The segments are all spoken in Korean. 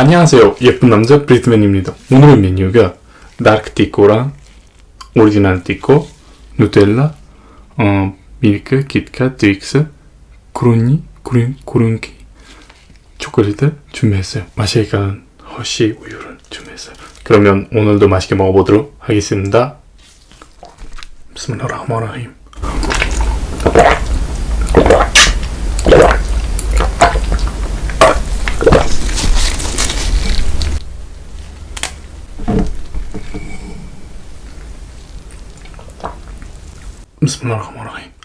안녕하세요. 예쁜 남자 브리트맨입니다. 오늘의 메뉴가 다크티코랑 오리지널 티코 누텔라 어, 밀크, kitkat, 트윅스 구run이, 구른, 구른기 초콜릿을 준비했어요. 맛이 가는 허쉬 우유를 준비했어요. 그러면 오늘도 맛있게 먹어보도록 하겠습니다. 비스밀라 بسم الله الرحمن الرحيم.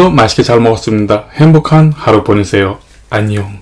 오늘도 맛있게 잘 먹었습니다. 행복한 하루 보내세요. 안녕.